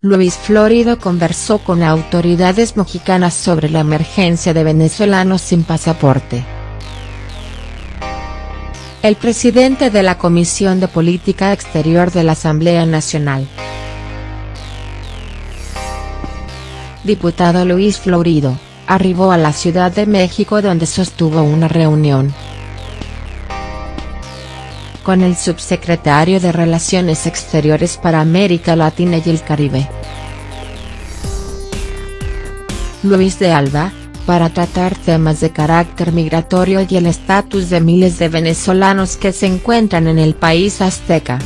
Luis Florido conversó con autoridades mexicanas sobre la emergencia de venezolanos sin pasaporte. El presidente de la Comisión de Política Exterior de la Asamblea Nacional. Diputado Luis Florido, arribó a la Ciudad de México donde sostuvo una reunión con el subsecretario de Relaciones Exteriores para América Latina y el Caribe. Luis de Alba, para tratar temas de carácter migratorio y el estatus de miles de venezolanos que se encuentran en el país azteca.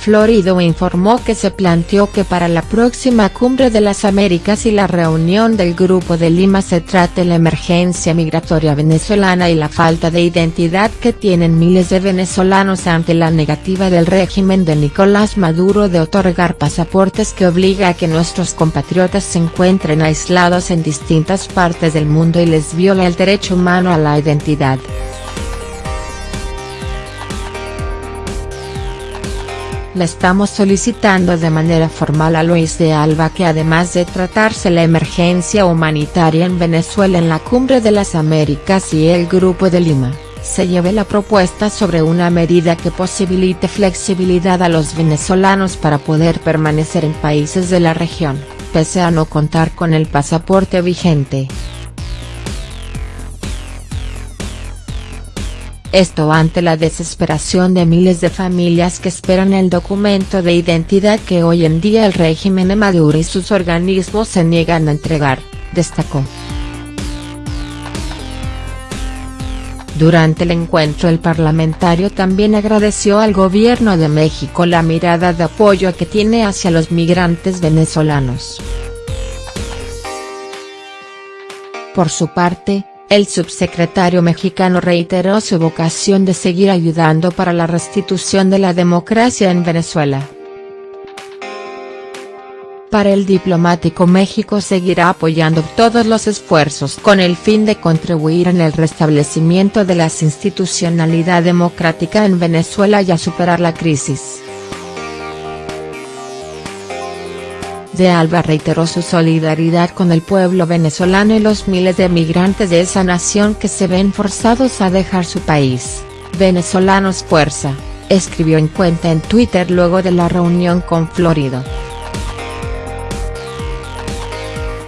Florido informó que se planteó que para la próxima Cumbre de las Américas y la reunión del Grupo de Lima se trate la emergencia migratoria venezolana y la falta de identidad que tienen miles de venezolanos ante la negativa del régimen de Nicolás Maduro de otorgar pasaportes que obliga a que nuestros compatriotas se encuentren aislados en distintas partes del mundo y les viola el derecho humano a la identidad. Le estamos solicitando de manera formal a Luis de Alba que además de tratarse la emergencia humanitaria en Venezuela en la Cumbre de las Américas y el Grupo de Lima, se lleve la propuesta sobre una medida que posibilite flexibilidad a los venezolanos para poder permanecer en países de la región, pese a no contar con el pasaporte vigente. Esto ante la desesperación de miles de familias que esperan el documento de identidad que hoy en día el régimen de Maduro y sus organismos se niegan a entregar, destacó. Durante el encuentro el parlamentario también agradeció al gobierno de México la mirada de apoyo que tiene hacia los migrantes venezolanos. Por su parte, el subsecretario mexicano reiteró su vocación de seguir ayudando para la restitución de la democracia en Venezuela. Para el diplomático México seguirá apoyando todos los esfuerzos con el fin de contribuir en el restablecimiento de la institucionalidad democrática en Venezuela y a superar la crisis. De Alba reiteró su solidaridad con el pueblo venezolano y los miles de migrantes de esa nación que se ven forzados a dejar su país. Venezolanos Fuerza, escribió en cuenta en Twitter luego de la reunión con Florido.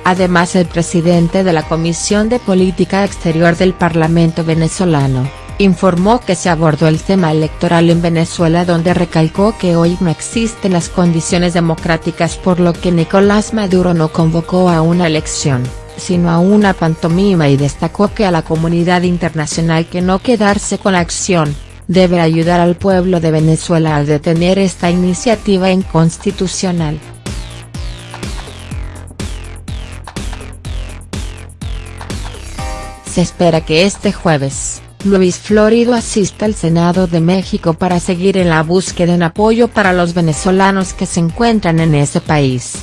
Además el presidente de la Comisión de Política Exterior del Parlamento venezolano, informó que se abordó el tema electoral en Venezuela donde recalcó que hoy no existen las condiciones democráticas por lo que Nicolás Maduro no convocó a una elección, sino a una pantomima y destacó que a la comunidad internacional que no quedarse con la acción, debe ayudar al pueblo de Venezuela al detener esta iniciativa inconstitucional. Se espera que este jueves, Luis Florido asiste al Senado de México para seguir en la búsqueda en apoyo para los venezolanos que se encuentran en ese país.